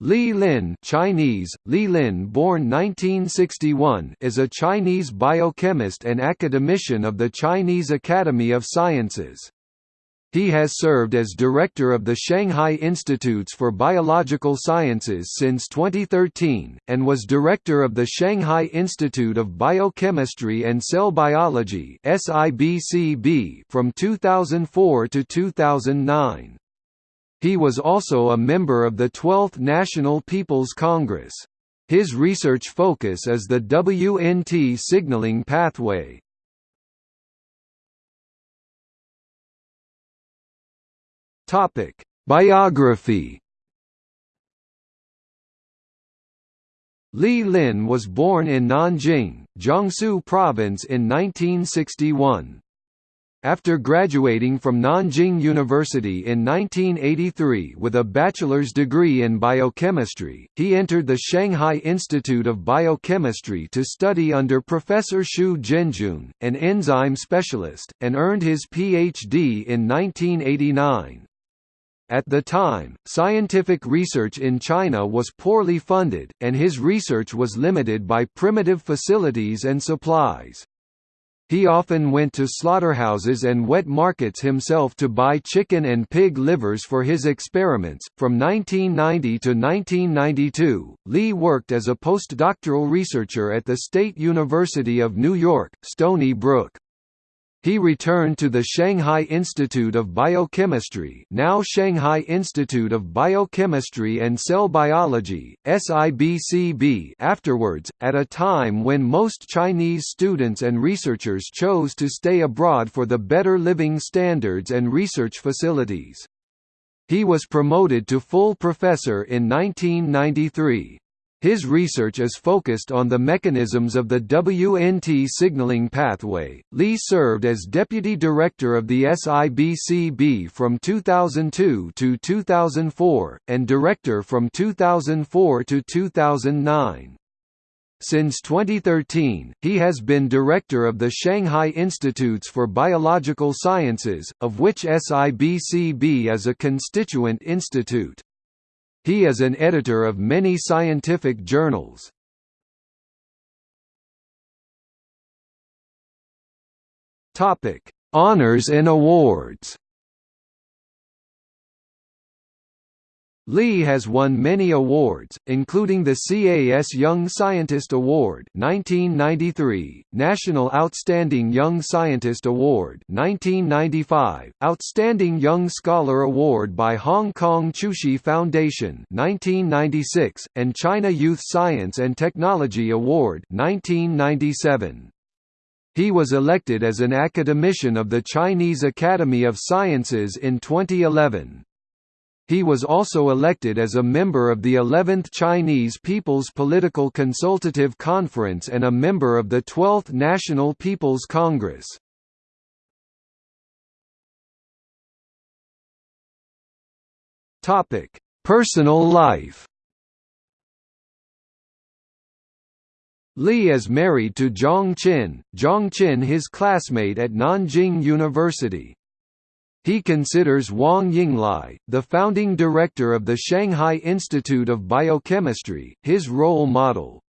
Li Lin Chinese, Li Lin born 1961 is a Chinese biochemist and academician of the Chinese Academy of Sciences. He has served as director of the Shanghai Institutes for Biological Sciences since 2013, and was director of the Shanghai Institute of Biochemistry and Cell Biology from 2004 to 2009. He was also a member of the 12th National People's Congress. His research focus is the WNT signaling pathway. Topic: Biography. Li Lin was born in Nanjing, Jiangsu Province in 1961. After graduating from Nanjing University in 1983 with a bachelor's degree in biochemistry, he entered the Shanghai Institute of Biochemistry to study under Professor Xu Zhenjun, an enzyme specialist, and earned his Ph.D. in 1989. At the time, scientific research in China was poorly funded, and his research was limited by primitive facilities and supplies. He often went to slaughterhouses and wet markets himself to buy chicken and pig livers for his experiments. From 1990 to 1992, Li worked as a postdoctoral researcher at the State University of New York, Stony Brook. He returned to the Shanghai Institute of Biochemistry now Shanghai Institute of Biochemistry and Cell Biology, SIBCB afterwards, at a time when most Chinese students and researchers chose to stay abroad for the better living standards and research facilities. He was promoted to full professor in 1993. His research is focused on the mechanisms of the WNT signaling pathway. Li served as deputy director of the SIBCB from 2002 to 2004 and director from 2004 to 2009. Since 2013, he has been director of the Shanghai Institutes for Biological Sciences, of which SIBCB is a constituent institute. He is an editor of many scientific journals. Topic: Honors and awards. Li has won many awards, including the CAS Young Scientist Award 1993, National Outstanding Young Scientist Award 1995, Outstanding Young Scholar Award by Hong Kong Qiu Shi Foundation 1996, and China Youth Science and Technology Award 1997. He was elected as an academician of the Chinese Academy of Sciences in 2011. He was also elected as a member of the 11th Chinese People's Political Consultative Conference and a member of the 12th National People's Congress. Topic: Personal life Li is married to Zhang Qin, Zhang Qin his classmate at Nanjing University. He considers Wang Yinglai, the founding director of the Shanghai Institute of Biochemistry, his role model.